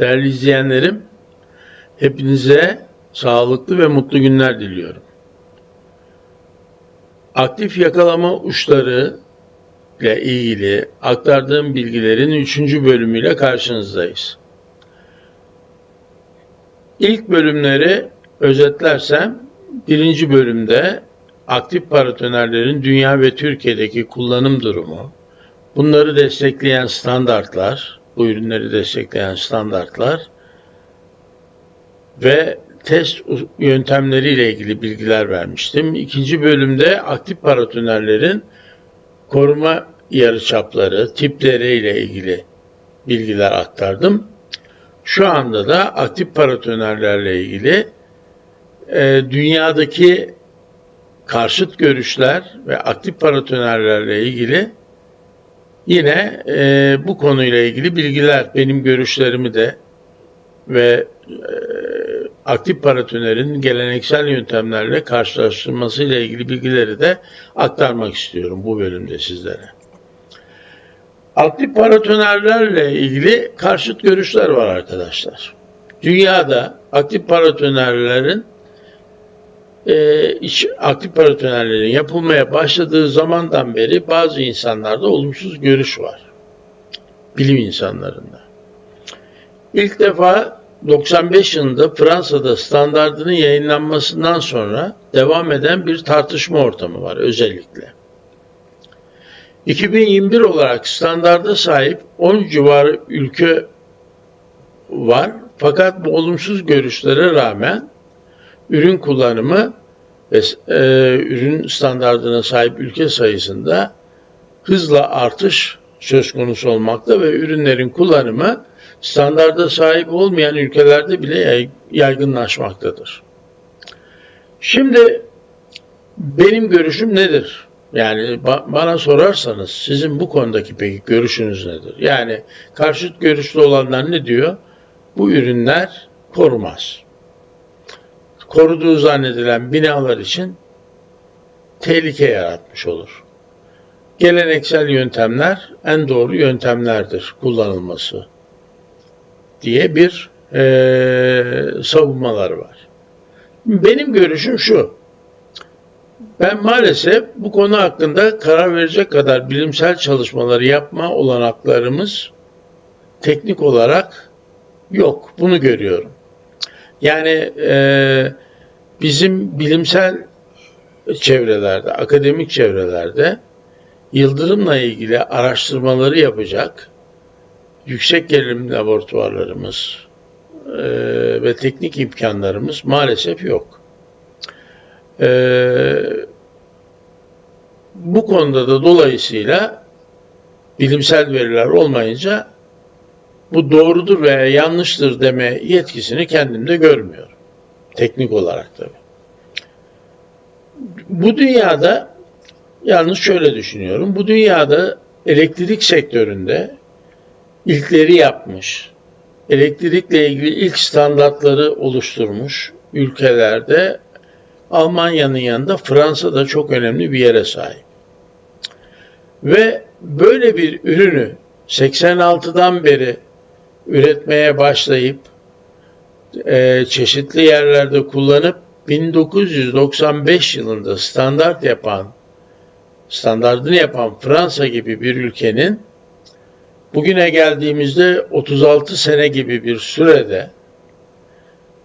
Değerli izleyenlerim, hepinize sağlıklı ve mutlu günler diliyorum. Aktif yakalama uçları ile ilgili aktardığım bilgilerin 3. bölümüyle karşınızdayız. İlk bölümleri özetlersem birinci bölümde aktif paratonerlerin dünya ve Türkiye'deki kullanım durumu, bunları destekleyen standartlar, bu ürünleri destekleyen standartlar ve test yöntemleriyle ilgili bilgiler vermiştim. İkinci bölümde aktif paratonerlerin koruma yarıçapları, tipleriyle ilgili bilgiler aktardım. Şu anda da aktif paratonerlerle ilgili e, dünyadaki karşıt görüşler ve aktif paratonerlerle ilgili yine e, bu konuyla ilgili bilgiler, benim görüşlerimi de ve e, aktif paratonerin geleneksel yöntemlerle karşılaştırması ile ilgili bilgileri de aktarmak istiyorum bu bölümde sizlere. Aktif paratonerlerle ilgili karşıt görüşler var arkadaşlar. Dünyada aktif paratonerlerin e, iç, aktif paratonerlerin yapılmaya başladığı zamandan beri bazı insanlarda olumsuz görüş var. Bilim insanlarında. İlk defa 95 yılında Fransa'da standartının yayınlanmasından sonra devam eden bir tartışma ortamı var özellikle. 2021 olarak standarda sahip 10 civarı ülke var. Fakat bu olumsuz görüşlere rağmen ürün kullanımı ve e, ürün standartına sahip ülke sayısında hızla artış söz konusu olmakta ve ürünlerin kullanımı standarda sahip olmayan ülkelerde bile yaygınlaşmaktadır. Şimdi benim görüşüm nedir? Yani bana sorarsanız sizin bu konudaki peki görüşünüz nedir? Yani karşıt görüşlü olanlar ne diyor? Bu ürünler korumaz. Koruduğu zannedilen binalar için tehlike yaratmış olur. Geleneksel yöntemler en doğru yöntemlerdir kullanılması diye bir e, savunmaları var. Benim görüşüm şu. Ben maalesef bu konu hakkında karar verecek kadar bilimsel çalışmaları yapma olanaklarımız teknik olarak yok. Bunu görüyorum. Yani e, bizim bilimsel çevrelerde, akademik çevrelerde yıldırımla ilgili araştırmaları yapacak yüksek gerilim laboratuvarlarımız e, ve teknik imkanlarımız maalesef yok. E, bu konuda da dolayısıyla bilimsel veriler olmayınca bu doğrudur veya yanlıştır deme yetkisini kendimde görmüyorum. Teknik olarak tabii. Bu dünyada yalnız şöyle düşünüyorum. Bu dünyada elektrik sektöründe ilkleri yapmış, elektrikle ilgili ilk standartları oluşturmuş ülkelerde Almanya'nın yanında Fransa da çok önemli bir yere sahip. Ve böyle bir ürünü 86'dan beri üretmeye başlayıp e, çeşitli yerlerde kullanıp 1995 yılında standart yapan, standartını yapan Fransa gibi bir ülkenin bugüne geldiğimizde 36 sene gibi bir sürede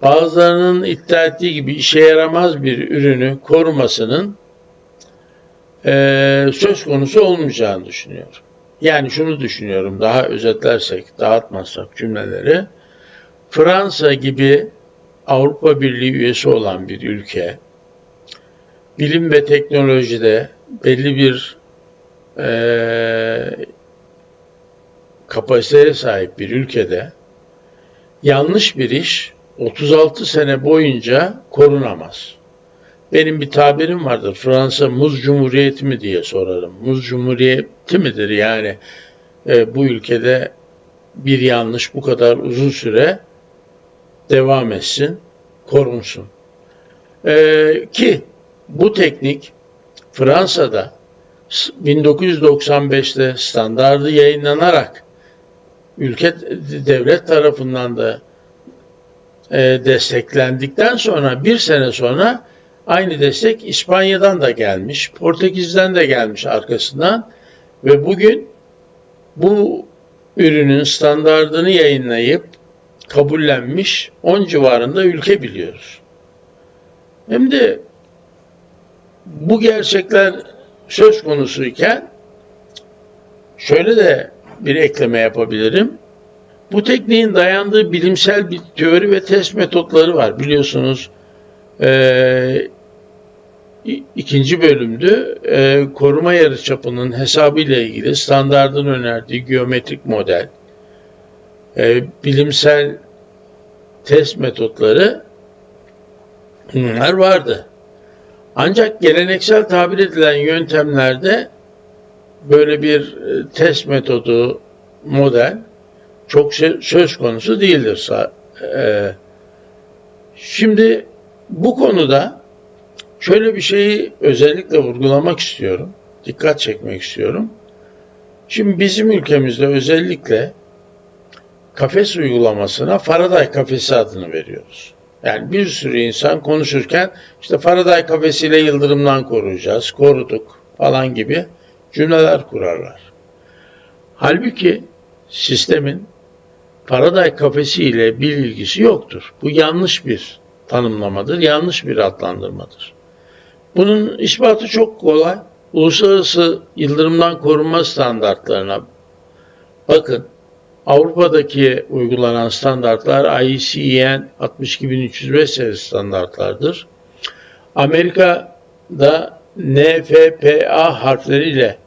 bazılarının iddia ettiği gibi işe yaramaz bir ürünü korumasının e, söz konusu olmayacağını düşünüyorum. Yani şunu düşünüyorum daha özetlersek, dağıtmazsak cümleleri. Fransa gibi Avrupa Birliği üyesi olan bir ülke, bilim ve teknolojide belli bir e, kapasiteye sahip bir ülkede yanlış bir iş 36 sene boyunca korunamaz. Benim bir tabirim vardır. Fransa muz cumhuriyeti mi diye sorarım. Muz cumhuriyeti midir yani e, bu ülkede bir yanlış bu kadar uzun süre devam etsin, korunsun. E, ki bu teknik Fransa'da 1995'te standardı yayınlanarak ülke devlet tarafından da e, desteklendikten sonra bir sene sonra aynı destek İspanya'dan da gelmiş, Portekiz'den de gelmiş arkasından ve bugün bu ürünün standardını yayınlayıp kabullenmiş 10 civarında ülke biliyoruz. Hem de bu gerçekler söz konusuyken şöyle de bir ekleme yapabilirim. Bu tekniğin dayandığı bilimsel bir teori ve test metotları var. Biliyorsunuz ikinci bölümdü e, koruma yarıçapının hesabı ile ilgili standardın önerdiği geometrik model, e, bilimsel test metotları bunlar vardı. Ancak geleneksel tabir edilen yöntemlerde böyle bir e, test metodu, model çok söz konusu değildir. E, şimdi bu konuda şöyle bir şeyi özellikle vurgulamak istiyorum. Dikkat çekmek istiyorum. Şimdi bizim ülkemizde özellikle kafes uygulamasına Faraday kafesi adını veriyoruz. Yani bir sürü insan konuşurken işte Faraday kafesiyle yıldırımdan koruyacağız, koruduk falan gibi cümleler kurarlar. Halbuki sistemin Faraday kafesi ile bir ilgisi yoktur. Bu yanlış bir tanımlamadır, yanlış bir adlandırmadır. Bunun ispatı çok kolay. Uluslararası yıldırımdan korunma standartlarına bakın. Avrupa'daki uygulanan standartlar IECEN 62305 serisi standartlardır. Amerika'da NFPA harfleriyle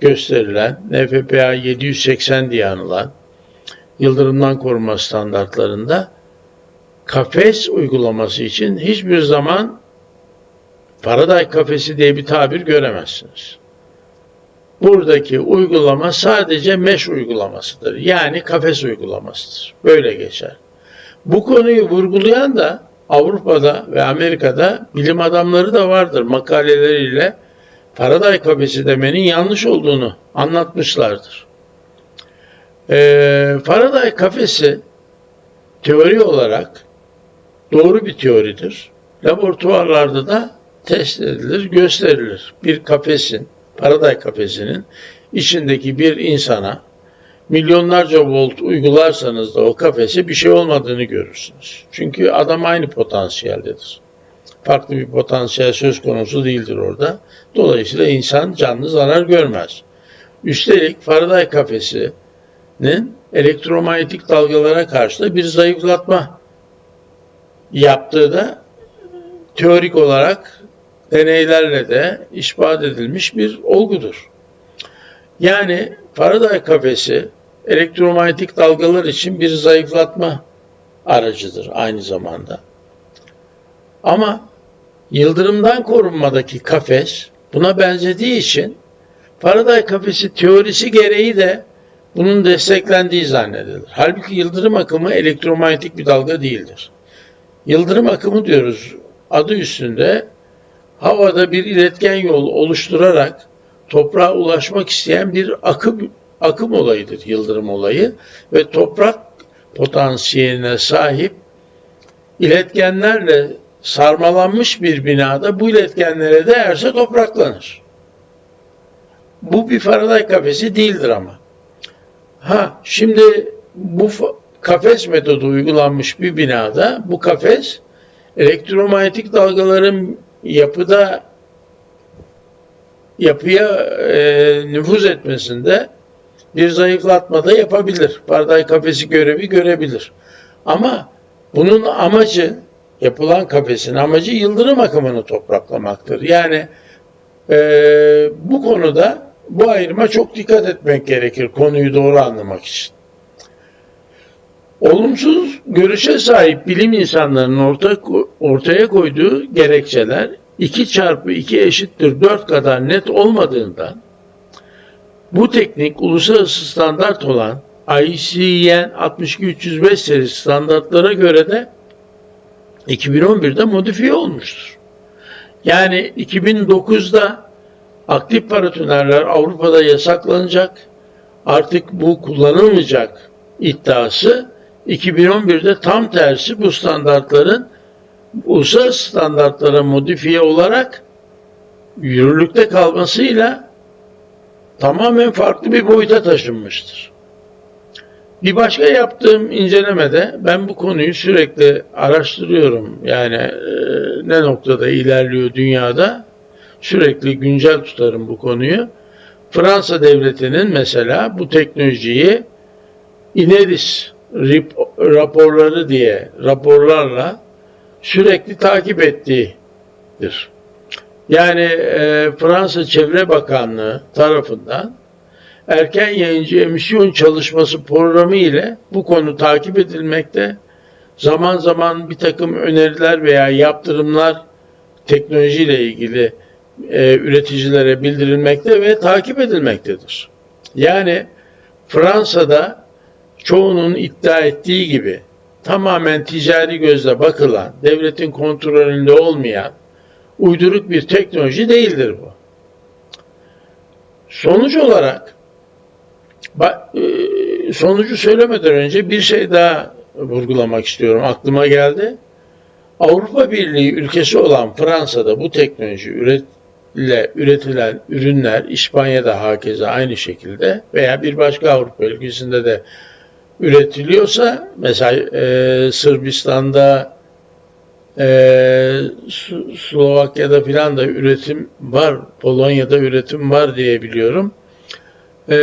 gösterilen NFPA 780 diye anılan yıldırımdan korunma standartlarında kafes uygulaması için hiçbir zaman Faraday kafesi diye bir tabir göremezsiniz. Buradaki uygulama sadece mesh uygulamasıdır. Yani kafes uygulamasıdır. Böyle geçer. Bu konuyu vurgulayan da Avrupa'da ve Amerika'da bilim adamları da vardır makaleleriyle Faraday kafesi demenin yanlış olduğunu anlatmışlardır. Ee, Faraday kafesi teori olarak doğru bir teoridir. Laboratuvarlarda da test edilir, gösterilir. Bir kafesin, Faraday kafesinin içindeki bir insana milyonlarca volt uygularsanız da o kafese bir şey olmadığını görürsünüz. Çünkü adam aynı potansiyeldedir. Farklı bir potansiyel söz konusu değildir orada. Dolayısıyla insan canlı zarar görmez. Üstelik Faraday kafesinin elektromanyetik dalgalara karşı da bir zayıflatma yaptığı da teorik olarak deneylerle de ispat edilmiş bir olgudur. Yani Faraday kafesi elektromanyetik dalgalar için bir zayıflatma aracıdır aynı zamanda. Ama yıldırımdan korunmadaki kafes buna benzediği için Faraday kafesi teorisi gereği de bunun desteklendiği zannedilir. Halbuki yıldırım akımı elektromanyetik bir dalga değildir. Yıldırım akımı diyoruz adı üstünde havada bir iletken yol oluşturarak toprağa ulaşmak isteyen bir akım akım olayıdır yıldırım olayı ve toprak potansiyeline sahip iletkenlerle sarmalanmış bir binada bu iletkenlere değerse topraklanır. Bu bir Faraday kafesi değildir ama. Ha şimdi bu kafes metodu uygulanmış bir binada bu kafes elektromanyetik dalgaların yapıda yapıya e, nüfuz etmesinde bir zayıflatma da yapabilir. Barday kafesi görevi görebilir. Ama bunun amacı yapılan kafesin amacı yıldırım akımını topraklamaktır. Yani e, bu konuda bu ayrıma çok dikkat etmek gerekir konuyu doğru anlamak için. Olumsuz görüşe sahip bilim insanlarının orta, ortaya koyduğu gerekçeler 2 çarpı 2 eşittir 4 kadar net olmadığından bu teknik uluslararası standart olan ICN 62305 serisi standartlara göre de 2011'de modifiye olmuştur. Yani 2009'da aktif paratonerler Avrupa'da yasaklanacak. Artık bu kullanılmayacak iddiası 2011'de tam tersi bu standartların uluslararası standartlara modifiye olarak yürürlükte kalmasıyla tamamen farklı bir boyuta taşınmıştır. Bir başka yaptığım incelemede ben bu konuyu sürekli araştırıyorum. Yani e, ne noktada ilerliyor dünyada sürekli güncel tutarım bu konuyu. Fransa devletinin mesela bu teknolojiyi Ineris raporları diye raporlarla sürekli takip ettiğidir. Yani e, Fransa Çevre Bakanlığı tarafından erken yayıncı emisyon çalışması programı ile bu konu takip edilmekte. Zaman zaman bir takım öneriler veya yaptırımlar teknolojiyle ilgili e, üreticilere bildirilmekte ve takip edilmektedir. Yani Fransa'da çoğunun iddia ettiği gibi tamamen ticari gözle bakılan, devletin kontrolünde olmayan uyduruk bir teknoloji değildir bu. Sonuç olarak e, sonucu söylemeden önce bir şey daha vurgulamak istiyorum. Aklıma geldi. Avrupa Birliği ülkesi olan Fransa'da bu teknoloji üret, ile üretilen ürünler İspanya'da hakeza aynı şekilde veya bir başka Avrupa ülkesinde de üretiliyorsa mesela e, Sırbistan'da e, Slovakya'da filan da üretim var, Polonya'da üretim var diye biliyorum. E,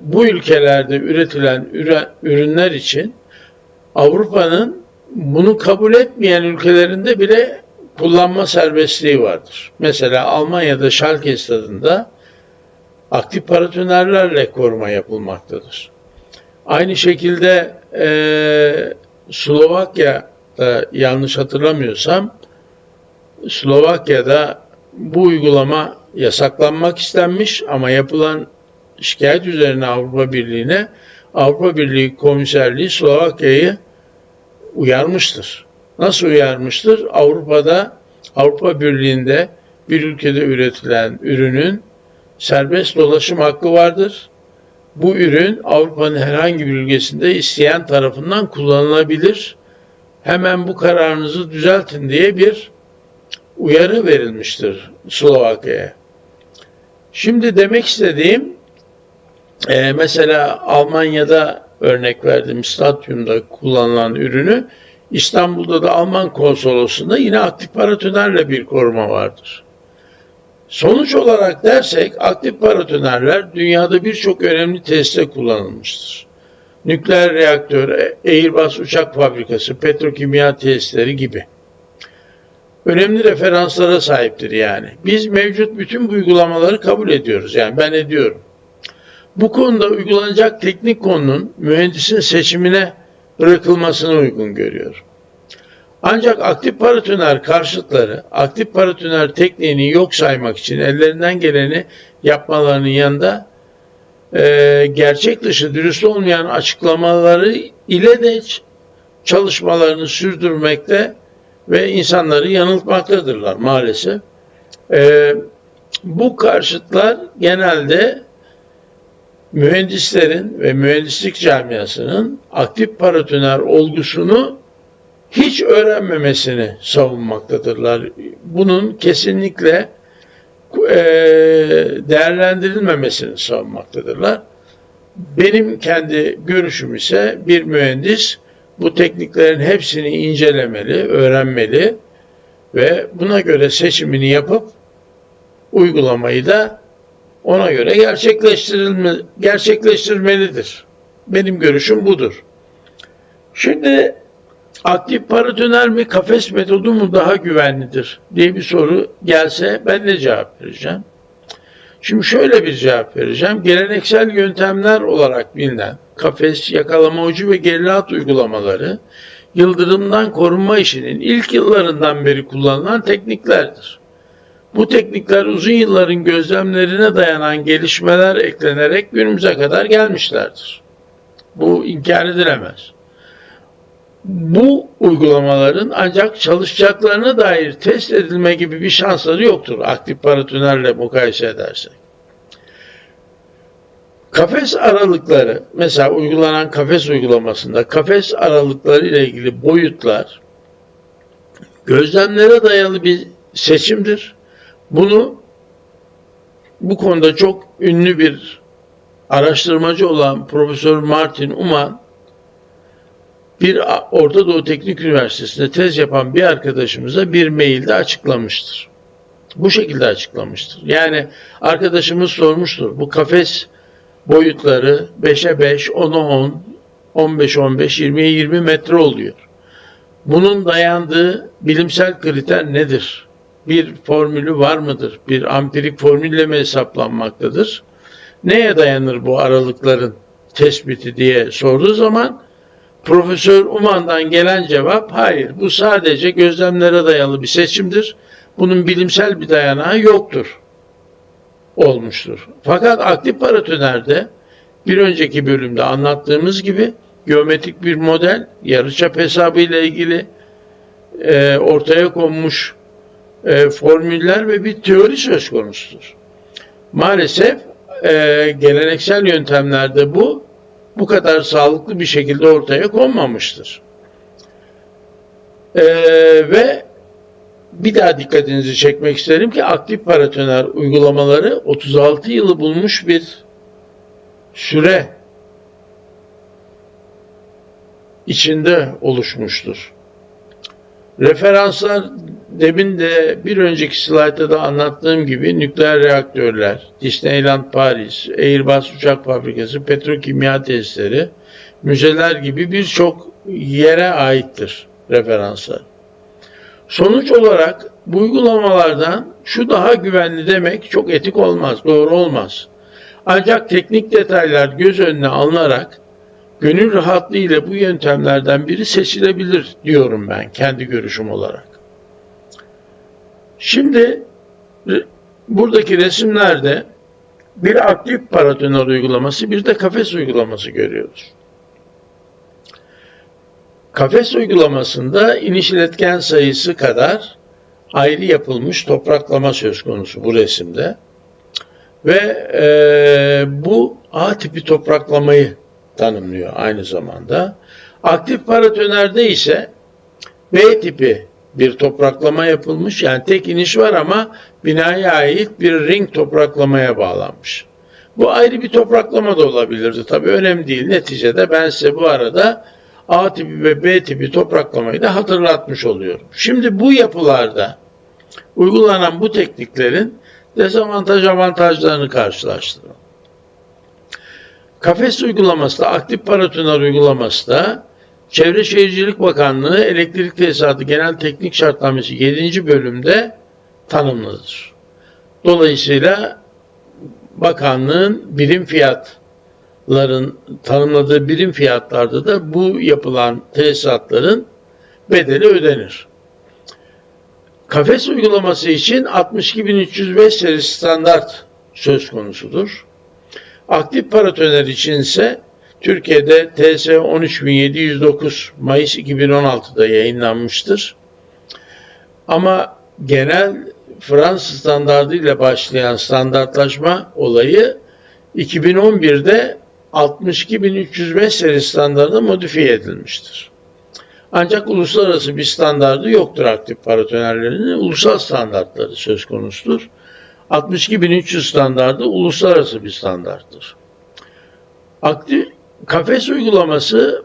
bu ülkelerde üretilen ürünler için Avrupa'nın bunu kabul etmeyen ülkelerinde bile kullanma serbestliği vardır. Mesela Almanya'da Schalke stadında aktif paratonerlerle koruma yapılmaktadır. Aynı şekilde e, Slovakya'da yanlış hatırlamıyorsam Slovakya'da bu uygulama yasaklanmak istenmiş ama yapılan şikayet üzerine Avrupa Birliği'ne Avrupa Birliği Komiserliği Slovakya'yı uyarmıştır. Nasıl uyarmıştır? Avrupa'da, Avrupa Birliği'nde bir ülkede üretilen ürünün serbest dolaşım hakkı vardır. Bu ürün Avrupa'nın herhangi bir ülkesinde isteyen tarafından kullanılabilir. Hemen bu kararınızı düzeltin diye bir uyarı verilmiştir Slovakya'ya. Şimdi demek istediğim e, mesela Almanya'da örnek verdim stadyumda kullanılan ürünü İstanbul'da da Alman konsolosluğunda yine aktif paratonerle bir koruma vardır. Sonuç olarak dersek aktif paratonerler dünyada birçok önemli testte kullanılmıştır. Nükleer reaktör, Airbus uçak fabrikası, petrokimya tesisleri gibi. Önemli referanslara sahiptir yani. Biz mevcut bütün bu uygulamaları kabul ediyoruz. Yani ben ediyorum. Bu konuda uygulanacak teknik konunun mühendisin seçimine bırakılmasını uygun görüyor. Ancak aktif paratoner karşıtları aktif paratoner tekniğini yok saymak için ellerinden geleni yapmalarının yanında e, gerçek dışı dürüst olmayan açıklamaları ile de çalışmalarını sürdürmekte ve insanları yanıltmaktadırlar maalesef. E, bu karşıtlar genelde mühendislerin ve mühendislik camiasının aktif paratoner olgusunu hiç öğrenmemesini savunmaktadırlar. Bunun kesinlikle e, değerlendirilmemesini savunmaktadırlar. Benim kendi görüşüm ise bir mühendis bu tekniklerin hepsini incelemeli, öğrenmeli ve buna göre seçimini yapıp uygulamayı da ona göre gerçekleştirilme, gerçekleştirmelidir. Benim görüşüm budur. Şimdi aktif paratoner mi kafes metodu mu daha güvenlidir diye bir soru gelse ben ne cevap vereceğim? Şimdi şöyle bir cevap vereceğim. Geleneksel yöntemler olarak bilinen kafes, yakalama ucu ve gerilat uygulamaları yıldırımdan korunma işinin ilk yıllarından beri kullanılan tekniklerdir. Bu teknikler uzun yılların gözlemlerine dayanan gelişmeler eklenerek günümüze kadar gelmişlerdir. Bu inkar edilemez. Bu uygulamaların ancak çalışacaklarına dair test edilme gibi bir şansları yoktur aktif paratonerle mukayese edersek. Kafes aralıkları, mesela uygulanan kafes uygulamasında kafes aralıkları ile ilgili boyutlar gözlemlere dayalı bir seçimdir. Bunu bu konuda çok ünlü bir araştırmacı olan Profesör Martin Uman bir Orta Doğu Teknik Üniversitesi'nde tez yapan bir arkadaşımıza bir mailde açıklamıştır. Bu şekilde açıklamıştır. Yani arkadaşımız sormuştur. Bu kafes boyutları 5'e 5, 10'a 10, 15'e 15, 20'ye 20 metre oluyor. Bunun dayandığı bilimsel kriter nedir? Bir formülü var mıdır? Bir ampirik formülle mi hesaplanmaktadır? Neye dayanır bu aralıkların tespiti diye sorduğu zaman Profesör Uman'dan gelen cevap hayır bu sadece gözlemlere dayalı bir seçimdir. Bunun bilimsel bir dayanağı yoktur olmuştur. Fakat aktif paratonerde bir önceki bölümde anlattığımız gibi geometrik bir model yarıçap hesabı ile ilgili e, ortaya konmuş e, formüller ve bir teori söz konusudur. Maalesef e, geleneksel yöntemlerde bu bu kadar sağlıklı bir şekilde ortaya konmamıştır. E, ve bir daha dikkatinizi çekmek isterim ki aktif paratoner uygulamaları 36 yılı bulmuş bir süre içinde oluşmuştur. Referanslar demin de bir önceki slaytta da anlattığım gibi nükleer reaktörler, Disneyland Paris, Airbus uçak fabrikası, petrokimya testleri, müzeler gibi birçok yere aittir referanslar. Sonuç olarak bu uygulamalardan şu daha güvenli demek çok etik olmaz, doğru olmaz. Ancak teknik detaylar göz önüne alınarak gönül rahatlığı ile bu yöntemlerden biri seçilebilir diyorum ben kendi görüşüm olarak. Şimdi buradaki resimlerde bir aktif paratoner uygulaması bir de kafes uygulaması görüyoruz. Kafes uygulamasında iniş iletken sayısı kadar ayrı yapılmış topraklama söz konusu bu resimde. Ve e, bu A tipi topraklamayı tanımlıyor aynı zamanda. Aktif paratonerde ise B tipi bir topraklama yapılmış. Yani tek iniş var ama binaya ait bir ring topraklamaya bağlanmış. Bu ayrı bir topraklama da olabilirdi. Tabii önemli değil. Neticede ben size bu arada A tipi ve B tipi topraklamayı da hatırlatmış oluyorum. Şimdi bu yapılarda uygulanan bu tekniklerin dezavantaj avantajlarını karşılaştıralım. Kafes uygulaması da aktif paratoner uygulaması da Çevre Şehircilik Bakanlığı Elektrik Tesisatı Genel Teknik Şartnamesi 7. bölümde tanımlıdır. Dolayısıyla bakanlığın birim fiyatların tanımladığı birim fiyatlarda da bu yapılan tesisatların bedeli ödenir. Kafes uygulaması için 62305 seri standart söz konusudur. Aktif paratoner için ise Türkiye'de TS 13709 Mayıs 2016'da yayınlanmıştır. Ama genel Fransız standardı ile başlayan standartlaşma olayı 2011'de 62305 seri standartına modifiye edilmiştir. Ancak uluslararası bir standardı yoktur aktif paratonerlerinin. Ulusal standartları söz konusudur. 62300 standardı uluslararası bir standarttır. Aktif kafes uygulaması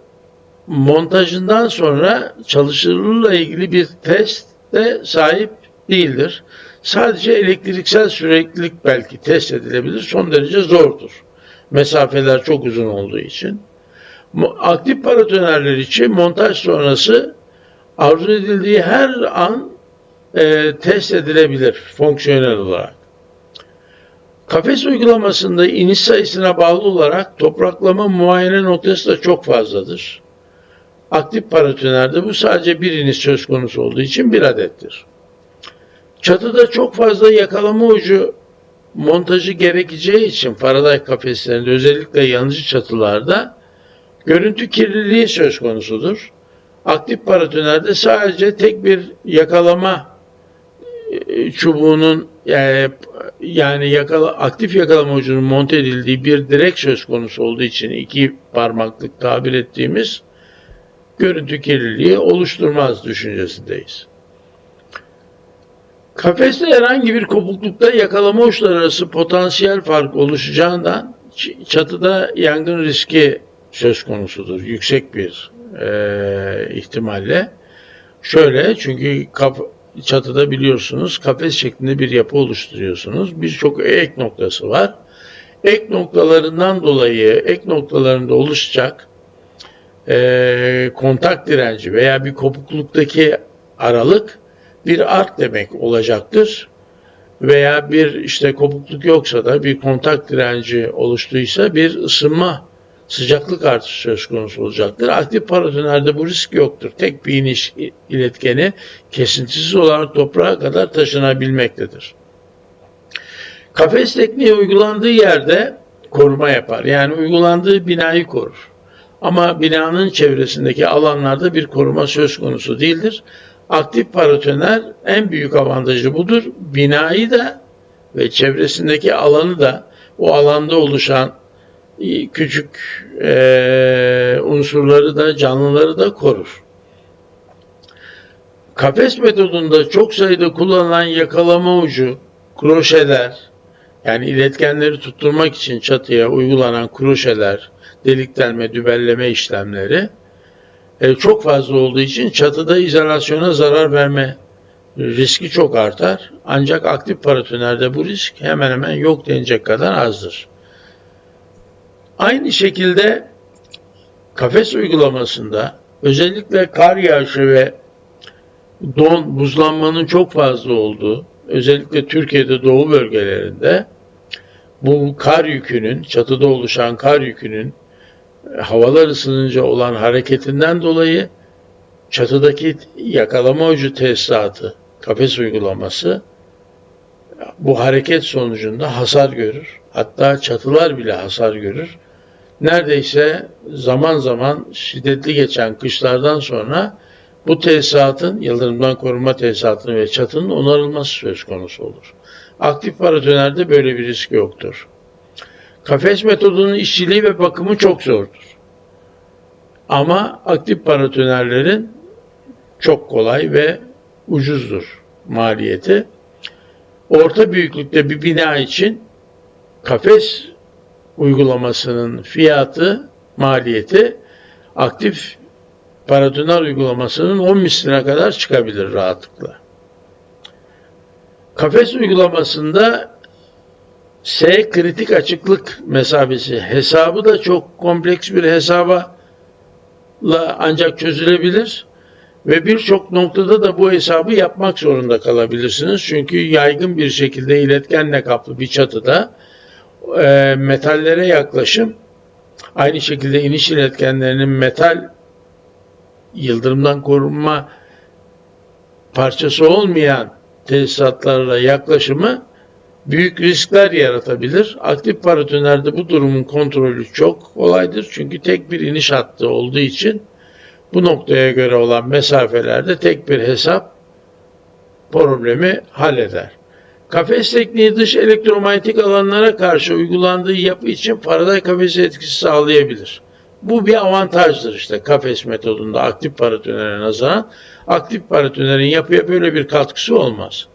montajından sonra çalışırlığıyla ilgili bir testte sahip değildir. Sadece elektriksel süreklilik belki test edilebilir. Son derece zordur. Mesafeler çok uzun olduğu için. Aktif paratonerler için montaj sonrası arzu edildiği her an e, test edilebilir fonksiyonel olarak. Kafes uygulamasında iniş sayısına bağlı olarak topraklama muayene noktası da çok fazladır. Aktif paratonerde bu sadece bir iniş söz konusu olduğu için bir adettir. Çatıda çok fazla yakalama ucu montajı gerekeceği için Faraday kafeslerinde özellikle yanıcı çatılarda görüntü kirliliği söz konusudur. Aktif paratonerde sadece tek bir yakalama çubuğunun e, yani yakala, aktif yakalama ucunun monte edildiği bir direk söz konusu olduğu için iki parmaklık tabir ettiğimiz görüntü kirliliği oluşturmaz düşüncesindeyiz. Kafeste herhangi bir kopuklukta yakalama uçları arası potansiyel fark oluşacağından çatıda yangın riski söz konusudur. Yüksek bir e, ihtimalle. Şöyle çünkü kap, çatıda biliyorsunuz kafes şeklinde bir yapı oluşturuyorsunuz. Birçok ek noktası var. Ek noktalarından dolayı ek noktalarında oluşacak e, kontak direnci veya bir kopukluktaki aralık bir ark demek olacaktır. Veya bir işte kopukluk yoksa da bir kontak direnci oluştuysa bir ısınma sıcaklık artışı söz konusu olacaktır. Aktif paratonerde bu risk yoktur. Tek bir iniş iletkeni kesintisiz olarak toprağa kadar taşınabilmektedir. Kafes tekniği uygulandığı yerde koruma yapar. Yani uygulandığı binayı korur. Ama binanın çevresindeki alanlarda bir koruma söz konusu değildir. Aktif paratoner en büyük avantajı budur. Binayı da ve çevresindeki alanı da o alanda oluşan küçük e, unsurları da canlıları da korur. Kafes metodunda çok sayıda kullanılan yakalama ucu, kroşeler, yani iletkenleri tutturmak için çatıya uygulanan kroşeler, delik delme, dübelleme işlemleri e, çok fazla olduğu için çatıda izolasyona zarar verme riski çok artar. Ancak aktif paratonerde bu risk hemen hemen yok denecek kadar azdır. Aynı şekilde kafes uygulamasında özellikle kar yağışı ve don, buzlanmanın çok fazla olduğu, özellikle Türkiye'de doğu bölgelerinde bu kar yükünün, çatıda oluşan kar yükünün e, havalar ısınınca olan hareketinden dolayı çatıdaki yakalama ucu tesisatı, kafes uygulaması bu hareket sonucunda hasar görür. Hatta çatılar bile hasar görür. Neredeyse zaman zaman şiddetli geçen kışlardan sonra bu tesisatın, yıldırımdan korunma tesisatının ve çatının onarılması söz konusu olur. Aktif paratonerde böyle bir risk yoktur. Kafes metodunun işçiliği ve bakımı çok zordur. Ama aktif paratonerlerin çok kolay ve ucuzdur maliyeti. Orta büyüklükte bir bina için kafes uygulamasının fiyatı, maliyeti aktif paratoner uygulamasının 10 misline kadar çıkabilir rahatlıkla. Kafes uygulamasında S kritik açıklık mesafesi hesabı da çok kompleks bir hesaba ancak çözülebilir ve birçok noktada da bu hesabı yapmak zorunda kalabilirsiniz. Çünkü yaygın bir şekilde iletkenle kaplı bir çatıda e, metallere yaklaşım aynı şekilde iniş iletkenlerinin metal yıldırımdan korunma parçası olmayan tesisatlarla yaklaşımı büyük riskler yaratabilir. Aktif paratonerde bu durumun kontrolü çok kolaydır. Çünkü tek bir iniş hattı olduğu için bu noktaya göre olan mesafelerde tek bir hesap problemi halleder. Kafes tekniği dış elektromanyetik alanlara karşı uygulandığı yapı için Faraday kafesi etkisi sağlayabilir. Bu bir avantajdır işte kafes metodunda aktif paratonere nazaran. Aktif paratonerin yapıya böyle bir katkısı olmaz.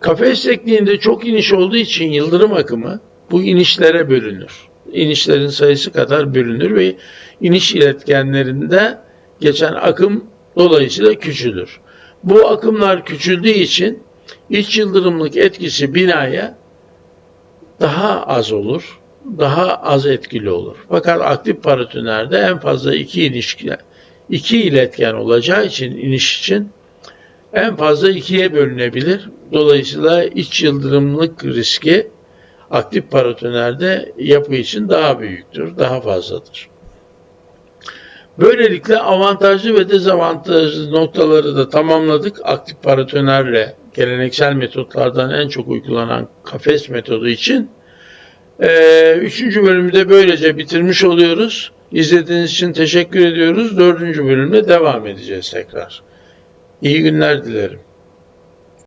Kafes tekniğinde çok iniş olduğu için yıldırım akımı bu inişlere bölünür. İnişlerin sayısı kadar bölünür ve iniş iletkenlerinde geçen akım dolayısıyla küçülür. Bu akımlar küçüldüğü için iç yıldırımlık etkisi binaya daha az olur, daha az etkili olur. Fakat aktif paratonerde en fazla iki iniş, iki iletken olacağı için iniş için en fazla ikiye bölünebilir. Dolayısıyla iç yıldırımlık riski aktif paratonerde yapı için daha büyüktür, daha fazladır. Böylelikle avantajlı ve dezavantajlı noktaları da tamamladık. Aktif paratonerle geleneksel metotlardan en çok uygulanan kafes metodu için. Ee, üçüncü bölümü de böylece bitirmiş oluyoruz. İzlediğiniz için teşekkür ediyoruz. Dördüncü bölümde devam edeceğiz tekrar. İyi günler dilerim.